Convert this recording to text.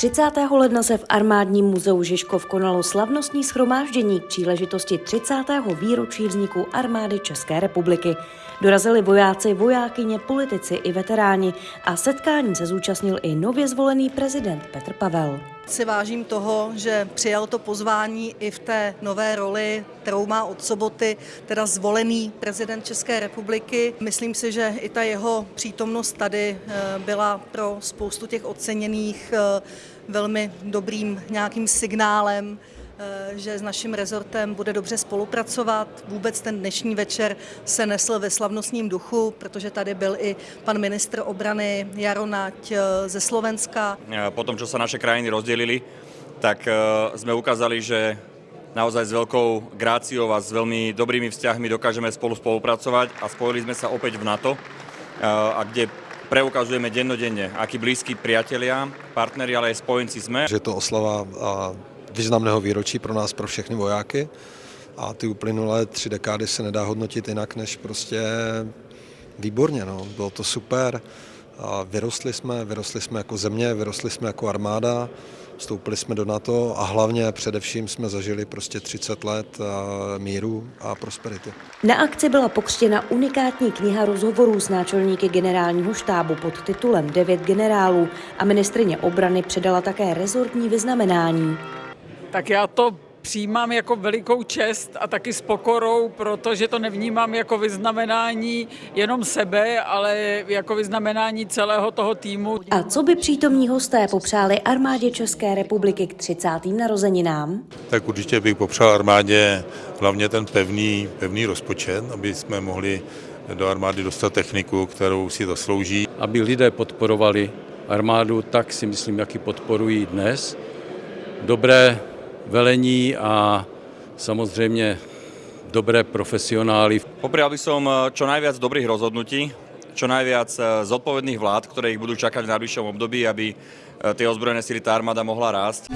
30. ledna se v armádním muzeu Žižkov konalo slavnostní schromáždění k příležitosti 30. výročí vzniku armády České republiky. Dorazili vojáci, vojákyně, politici i veteráni a setkání se zúčastnil i nově zvolený prezident Petr Pavel. Si vážím toho, že přijal to pozvání i v té nové roli, kterou má od soboty, teda zvolený prezident České republiky. Myslím si, že i ta jeho přítomnost tady eh, byla pro spoustu těch oceněných eh, velmi dobrým nějakým signálem, eh, že s naším rezortem bude dobře spolupracovat. Vůbec ten dnešní večer se nesl ve slavnostním duchu, protože tady byl i pan ministr obrany Jaro Nať ze Slovenska. Po tom, čo sa naše krajiny rozdelili, tak sme ukázali, že naozaj s veľkou gráciou a s veľmi dobrými vzťahmi dokážeme spolu spolupracovať a spojili sme sa opäť v NATO, a kde preukazujeme dennodenne, akí blízki priatelia, partneri, ale aj spojenci sme. Že je to oslava významného výročí pro nás, pro všechny vojáky a ty uplynulé tři dekády se nedá hodnotit jinak, než prostě výborně. No. Bylo to super, a vyrostli jsme, vyrostli jsme jako země, vyrostli jsme jako armáda, vstoupili jsme do NATO a hlavně především jsme zažili prostě 30 let míru a prosperity. Na akci byla pokřtěna unikátní kniha rozhovorů s náčelníky generálního štábu pod titulem Devět generálů a ministrině obrany předala také rezortní vyznamenání. Tak já to přijímám jako velikou čest a taky s pokorou, protože to nevnímám jako vyznamenání jenom sebe, ale jako vyznamenání celého toho týmu. A co by přítomní hosté popřáli armádě České republiky k 30. narozeninám? Tak určitě bych popřál armádě hlavně ten pevný, pevný rozpočet, aby jsme mohli do armády dostat techniku, kterou si zaslouží. Aby lidé podporovali armádu, tak si myslím, jak ji podporují dnes. Dobré velení a samozřejmě dobré profesionály. Poprial by som čo najviac dobrých rozhodnutí, čo najviac zodpovedných vlád, ktoré ich budú čakať v najbližšom období, aby tie ozbrojené sily tá armáda mohla rásť.